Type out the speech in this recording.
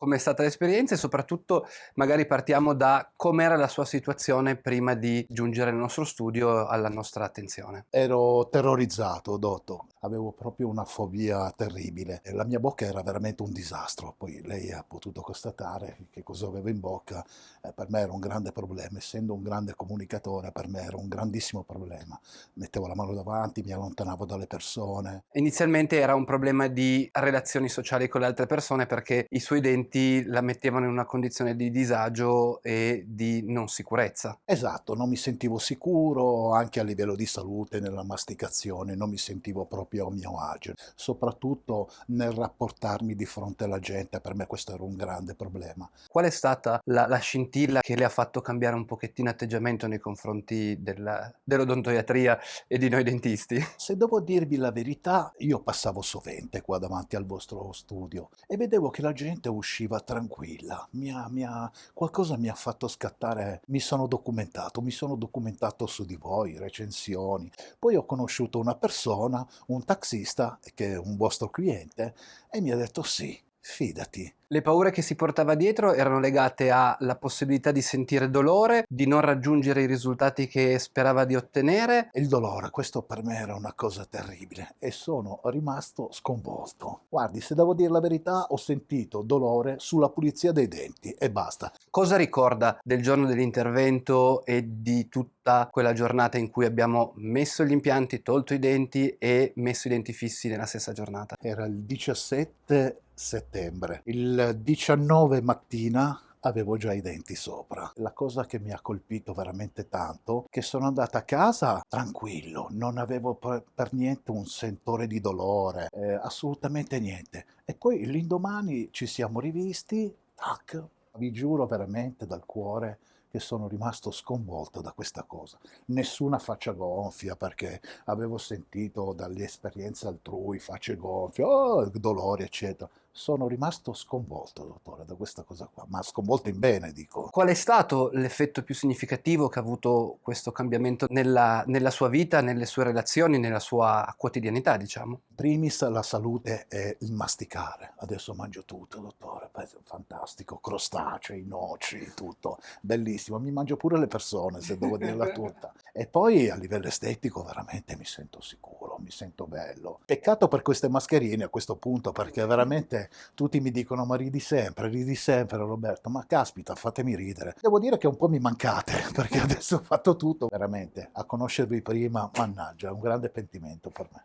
Com'è stata l'esperienza e soprattutto magari partiamo da com'era la sua situazione prima di giungere nel nostro studio alla nostra attenzione. Ero terrorizzato, Dotto. Avevo proprio una fobia terribile. La mia bocca era veramente un disastro. Poi lei ha potuto constatare che cosa avevo in bocca. Eh, per me era un grande problema. Essendo un grande comunicatore, per me era un grandissimo problema. Mettevo la mano davanti, mi allontanavo dalle persone. Inizialmente era un problema di relazioni sociali con le altre persone perché i suoi denti la mettevano in una condizione di disagio e di non sicurezza. Esatto, non mi sentivo sicuro anche a livello di salute nella masticazione, non mi sentivo proprio a mio agio, soprattutto nel rapportarmi di fronte alla gente, per me questo era un grande problema. Qual è stata la, la scintilla che le ha fatto cambiare un pochettino atteggiamento nei confronti dell'odontoiatria e di noi dentisti? Se devo dirvi la verità, io passavo sovente qua davanti al vostro studio e vedevo che la gente usciva tranquilla, mi ha, mi ha, qualcosa mi ha fatto scattare, mi sono documentato, mi sono documentato su di voi, recensioni, poi ho conosciuto una persona, un taxista, che è un vostro cliente, e mi ha detto sì, fidati. Le paure che si portava dietro erano legate alla possibilità di sentire dolore, di non raggiungere i risultati che sperava di ottenere. Il dolore, questo per me era una cosa terribile e sono rimasto sconvolto. Guardi, se devo dire la verità, ho sentito dolore sulla pulizia dei denti e basta. Cosa ricorda del giorno dell'intervento e di tutta quella giornata in cui abbiamo messo gli impianti, tolto i denti e messo i denti fissi nella stessa giornata? Era il 17 settembre. Il 19 mattina avevo già i denti sopra. La cosa che mi ha colpito veramente tanto che sono andata a casa tranquillo, non avevo per, per niente un sentore di dolore, eh, assolutamente niente. E poi l'indomani ci siamo rivisti, tac, vi giuro veramente dal cuore che sono rimasto sconvolto da questa cosa. Nessuna faccia gonfia perché avevo sentito dalle esperienze altrui facce gonfie, oh, dolori eccetera. Sono rimasto sconvolto, dottore, da questa cosa qua, ma sconvolto in bene, dico. Qual è stato l'effetto più significativo che ha avuto questo cambiamento nella, nella sua vita, nelle sue relazioni, nella sua quotidianità, diciamo? Primis la salute e il masticare. Adesso mangio tutto, dottore, fantastico, crostacei, noci, tutto, bellissimo. Mi mangio pure le persone, se devo dirla tutta. E poi a livello estetico veramente mi sento sicuro, mi sento bello. Peccato per queste mascherine a questo punto, perché veramente tutti mi dicono ma ridi sempre, ridi sempre Roberto, ma caspita fatemi ridere. Devo dire che un po' mi mancate perché adesso ho fatto tutto veramente, a conoscervi prima, mannaggia, è un grande pentimento per me.